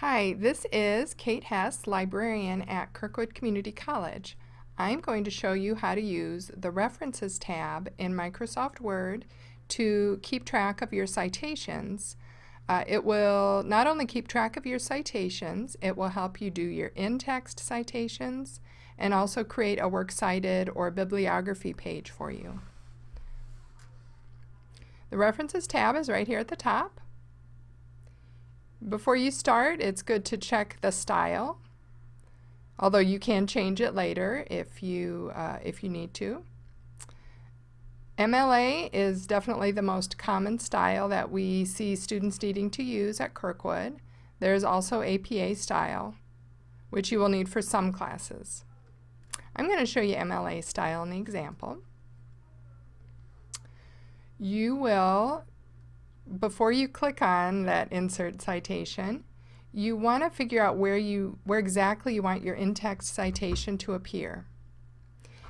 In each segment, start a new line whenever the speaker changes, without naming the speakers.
Hi, this is Kate Hess, librarian at Kirkwood Community College. I'm going to show you how to use the References tab in Microsoft Word to keep track of your citations. Uh, it will not only keep track of your citations, it will help you do your in-text citations and also create a works cited or bibliography page for you. The References tab is right here at the top. Before you start, it's good to check the style, although you can change it later if you, uh, if you need to. MLA is definitely the most common style that we see students needing to use at Kirkwood. There's also APA style, which you will need for some classes. I'm going to show you MLA style in the example. You will before you click on that insert citation, you want to figure out where you where exactly you want your in-text citation to appear.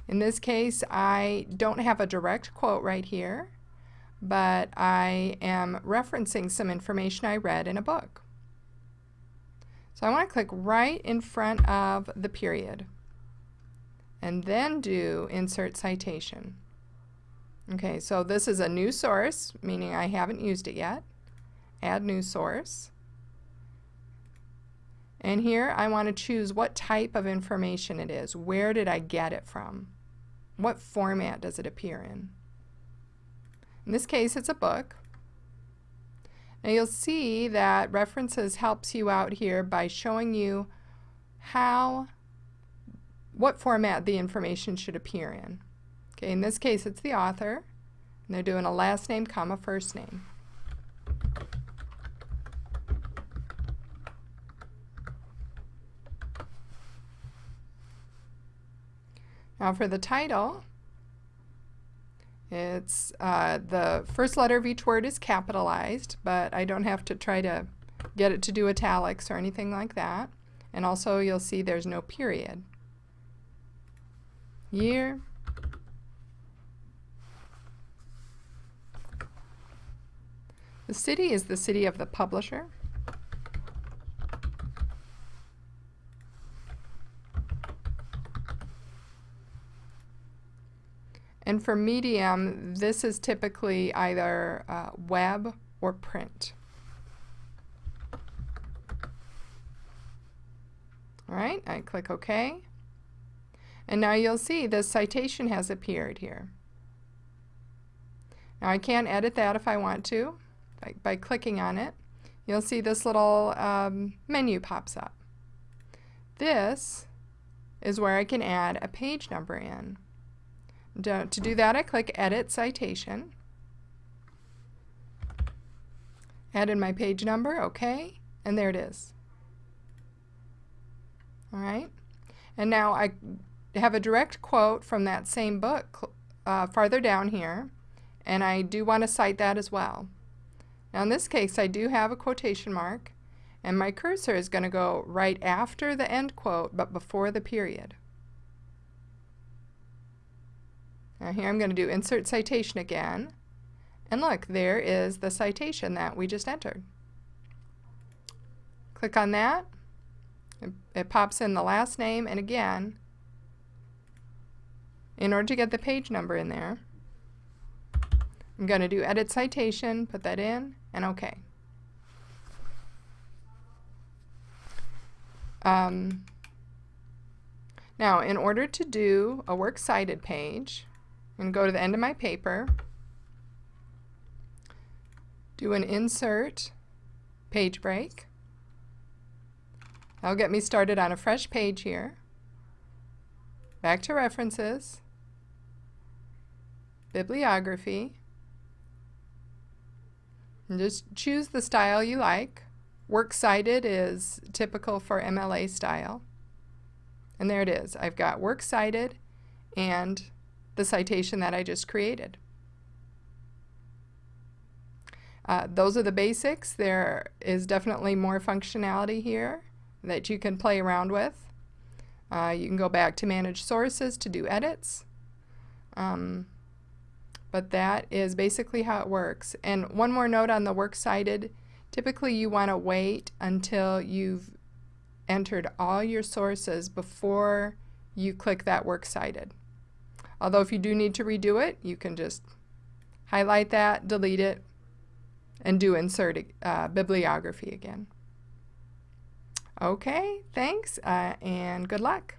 In this case, I don't have a direct quote right here, but I am referencing some information I read in a book. So I want to click right in front of the period and then do insert citation. Okay, so this is a new source, meaning I haven't used it yet. Add new source. And here I want to choose what type of information it is. Where did I get it from? What format does it appear in? In this case, it's a book. Now you'll see that references helps you out here by showing you how, what format the information should appear in. Okay, in this case it's the author, and they're doing a last name comma first name. Now for the title, it's uh, the first letter of each word is capitalized, but I don't have to try to get it to do italics or anything like that. And also you'll see there's no period. Year, The city is the city of the publisher. And for medium, this is typically either uh, web or print. All right, I click OK. And now you'll see the citation has appeared here. Now I can edit that if I want to by, by clicking on it, you'll see this little um, menu pops up. This is where I can add a page number in. To, to do that, I click Edit Citation. Add in my page number, okay, and there it is. All right, and now I have a direct quote from that same book uh, farther down here, and I do want to cite that as well. Now in this case I do have a quotation mark and my cursor is going to go right after the end quote but before the period. Now here I'm going to do insert citation again and look there is the citation that we just entered. Click on that it, it pops in the last name and again in order to get the page number in there I'm going to do edit citation, put that in, and OK. Um, now, in order to do a works cited page, I'm going to go to the end of my paper, do an insert page break. That'll get me started on a fresh page here. Back to references, bibliography, and just choose the style you like. Works cited is typical for MLA style. And there it is. I've got works cited and the citation that I just created. Uh, those are the basics. There is definitely more functionality here that you can play around with. Uh, you can go back to manage sources to do edits. Um, but that is basically how it works. And one more note on the works cited. Typically you want to wait until you've entered all your sources before you click that Works Cited. Although if you do need to redo it, you can just highlight that, delete it, and do insert uh, bibliography again. Okay, thanks, uh, and good luck.